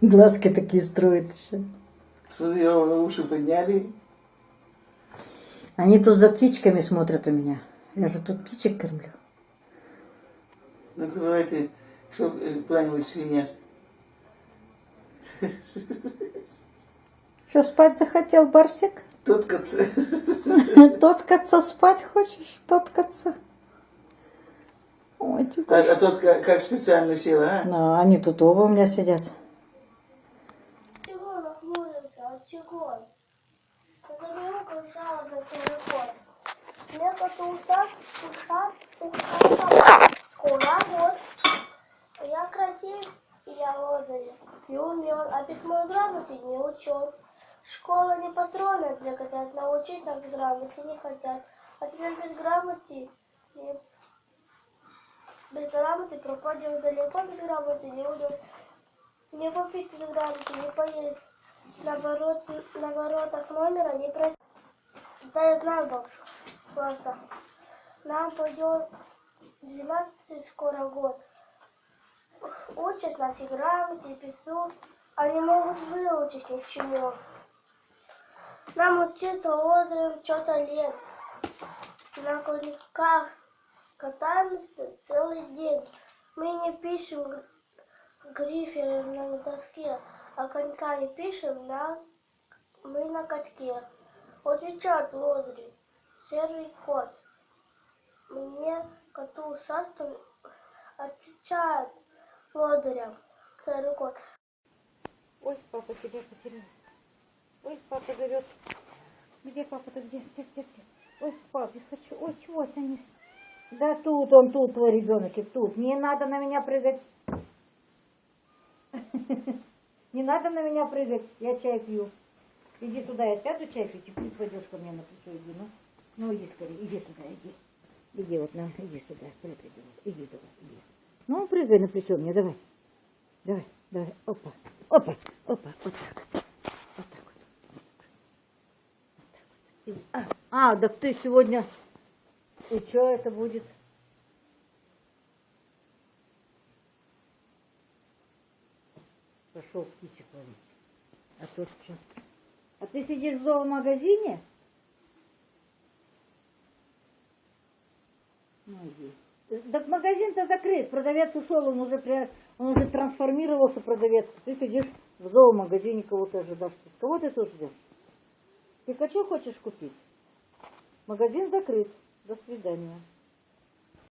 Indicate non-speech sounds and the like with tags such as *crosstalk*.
Глазки такие строит еще. Смотри, уши подняли. Они тут за птичками смотрят у меня. Я же тут птичек кормлю. Ну, давайте, что планировать свинья? Что, спать захотел, Барсик? Тоткаться. *laughs* Тоткаться спать хочешь? Тоткаться? Ой, А, а тот как, как специально сел, а? Ну, они тут оба у меня сидят. Чего нахмурился? От чего? Телефон. Мне коту усак, ушат, ушат, скоро год. Я красив, и я лодырь, и умен, а письмо и грамоте не учен. Школа не построена для котят, научить нас грамоте не хотят. А теперь без грамоты, не- без грамоты пропадем далеко, без грамоты не уйдем. Не купить без грамоты, не поесть. На, ворот, на воротах номера не пройти. Да я знаю, бабушка. Просто. Нам пойдет 12 скоро год. Учат нас и грамоте, и пису, не могут выучить ни к чему. Нам учиться лодырем что-то лет. На коньках катаемся целый день. Мы не пишем г- грифелем на доске, а конька не пишем на... мы на катке. Отвечает лодырь, серый кот. Мне коту усастым отвечает лодырем, серый кот. Ой, папа тебя потерял. Ой, папа зовет. Где папа-то? Где? Где, где, где? Ой, пап, я хочу. Ой, чего они? Да тут он, тут твой ребеночек, тут. Не надо на меня прыгать. *laughs* Не надо на меня прыгать, я чай пью. Иди сюда, я сяду чай пить, и ты пойдешь ко мне на плечо, иди, ну. Ну, иди скорее, иди сюда, иди. Иди вот на, иди сюда, прыгай, иди давай, иди. Ну, прыгай на плечо мне, давай. Давай, давай, опа, опа, опа, вот так. Вот так вот. Вот так вот. А, а, да ты сегодня... И что это будет? Пошел птичек ловить. А тут что? А ты сидишь в зоомагазине? Ну, иди. Так магазин-то закрыт, продавец ушел, он уже, при- он уже трансформировался, продавец. Ты сидишь в зоомагазине, кого-то ожидаешь. Кого ты тут ждешь? Пикачу хочешь купить? Магазин закрыт. До свидания.